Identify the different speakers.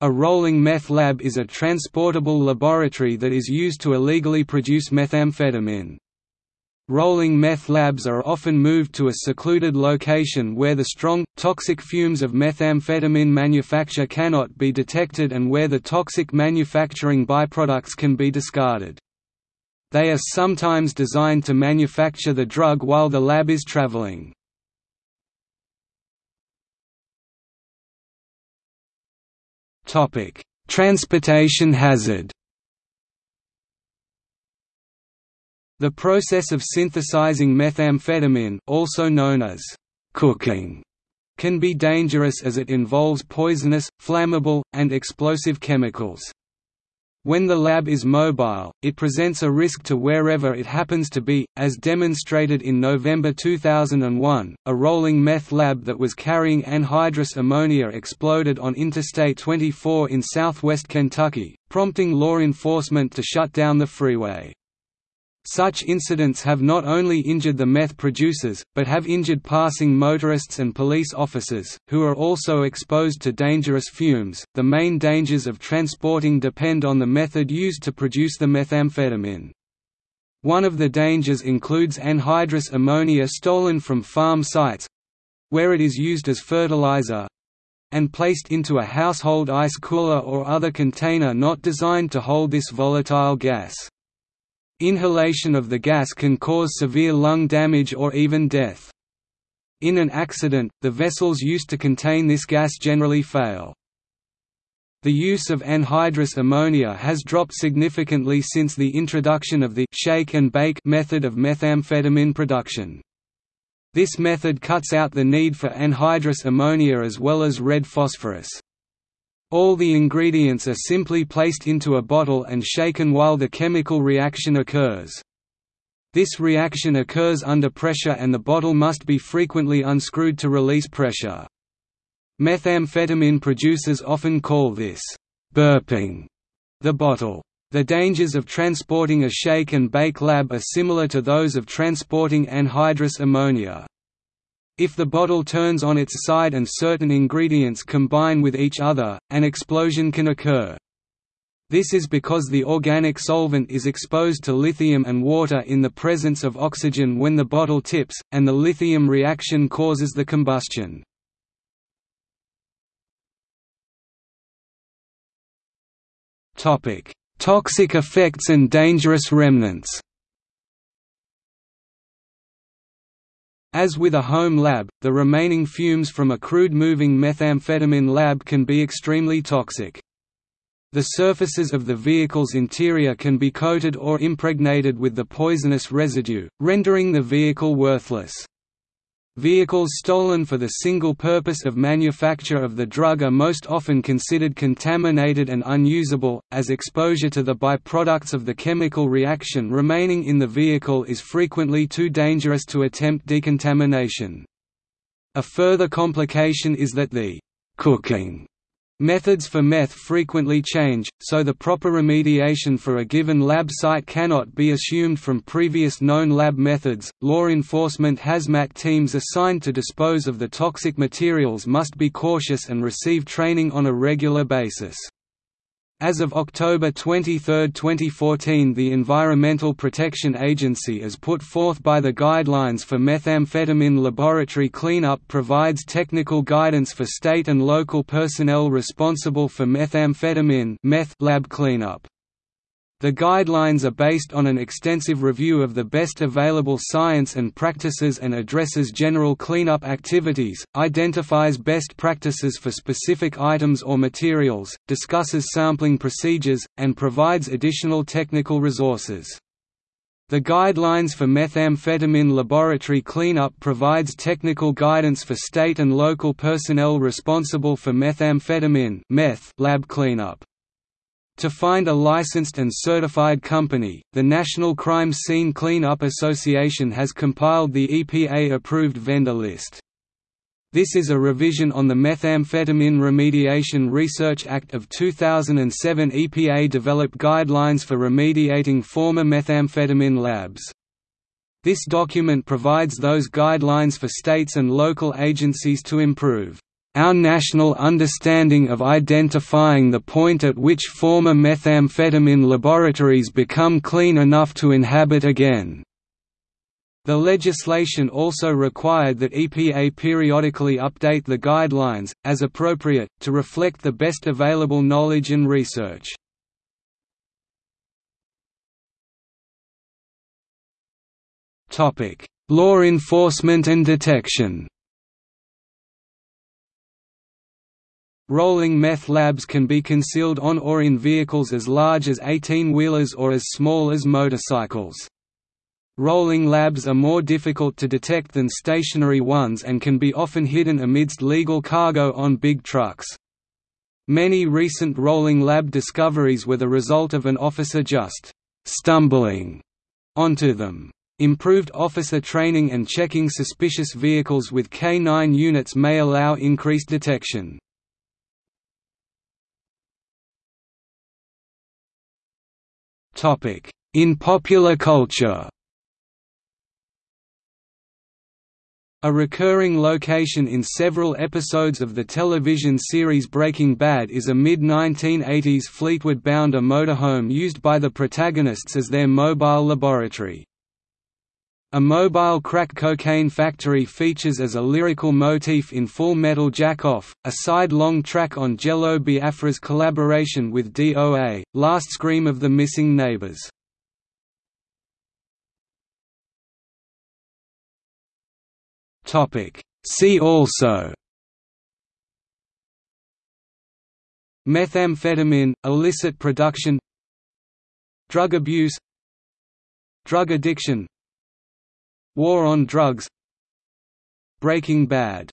Speaker 1: A rolling meth lab is a transportable laboratory that is used to illegally produce methamphetamine. Rolling meth labs are often moved to a secluded location where the strong, toxic fumes of methamphetamine manufacture cannot be detected and where the toxic manufacturing byproducts can be discarded. They are sometimes designed to manufacture the drug while the lab is traveling. Transportation hazard The process of synthesizing methamphetamine also known as cooking can be dangerous as it involves poisonous, flammable, and explosive chemicals. When the lab is mobile, it presents a risk to wherever it happens to be, as demonstrated in November 2001, a rolling meth lab that was carrying anhydrous ammonia exploded on Interstate 24 in southwest Kentucky, prompting law enforcement to shut down the freeway. Such incidents have not only injured the meth producers, but have injured passing motorists and police officers, who are also exposed to dangerous fumes. The main dangers of transporting depend on the method used to produce the methamphetamine. One of the dangers includes anhydrous ammonia stolen from farm sites where it is used as fertilizer and placed into a household ice cooler or other container not designed to hold this volatile gas. Inhalation of the gas can cause severe lung damage or even death. In an accident, the vessels used to contain this gas generally fail. The use of anhydrous ammonia has dropped significantly since the introduction of the shake and bake method of methamphetamine production. This method cuts out the need for anhydrous ammonia as well as red phosphorus. All the ingredients are simply placed into a bottle and shaken while the chemical reaction occurs. This reaction occurs under pressure and the bottle must be frequently unscrewed to release pressure. Methamphetamine producers often call this, burping, the bottle. The dangers of transporting a shake and bake lab are similar to those of transporting anhydrous ammonia. If the bottle turns on its side and certain ingredients combine with each other, an explosion can occur. This is because the organic solvent is exposed to lithium and water in the presence of oxygen when the bottle tips, and the lithium reaction causes the combustion. Toxic effects and dangerous remnants As with a home lab, the remaining fumes from a crude moving methamphetamine lab can be extremely toxic. The surfaces of the vehicle's interior can be coated or impregnated with the poisonous residue, rendering the vehicle worthless. Vehicles stolen for the single purpose of manufacture of the drug are most often considered contaminated and unusable, as exposure to the byproducts of the chemical reaction remaining in the vehicle is frequently too dangerous to attempt decontamination. A further complication is that the cooking Methods for meth frequently change, so the proper remediation for a given lab site cannot be assumed from previous known lab methods. Law enforcement hazmat teams assigned to dispose of the toxic materials must be cautious and receive training on a regular basis. As of October 23, 2014 the Environmental Protection Agency as put forth by the Guidelines for Methamphetamine Laboratory Cleanup provides technical guidance for state and local personnel responsible for methamphetamine meth lab cleanup. The guidelines are based on an extensive review of the best available science and practices and addresses general cleanup activities, identifies best practices for specific items or materials, discusses sampling procedures, and provides additional technical resources. The Guidelines for Methamphetamine Laboratory Cleanup provides technical guidance for state and local personnel responsible for methamphetamine meth lab cleanup. To find a licensed and certified company, the National Crime Scene Cleanup Association has compiled the EPA-approved vendor list. This is a revision on the Methamphetamine Remediation Research Act of 2007 EPA-developed guidelines for remediating former methamphetamine labs. This document provides those guidelines for states and local agencies to improve our national understanding of identifying the point at which former methamphetamine laboratories become clean enough to inhabit again." The legislation also required that EPA periodically update the guidelines, as appropriate, to reflect the best available knowledge and research. Law enforcement and detection Rolling meth labs can be concealed on or in vehicles as large as 18-wheelers or as small as motorcycles. Rolling labs are more difficult to detect than stationary ones and can be often hidden amidst legal cargo on big trucks. Many recent rolling lab discoveries were the result of an officer just stumbling onto them. Improved officer training and checking suspicious vehicles with K-9 units may allow increased detection. In popular culture A recurring location in several episodes of the television series Breaking Bad is a mid-1980s Fleetwood Bounder motorhome used by the protagonists as their mobile laboratory. A mobile crack cocaine factory features as a lyrical motif in Full Metal Jack-Off, a side-long track on Jello Biafra's collaboration with DOA, Last Scream of the Missing Neighbors. See also Methamphetamine, illicit production Drug abuse Drug addiction War on drugs Breaking Bad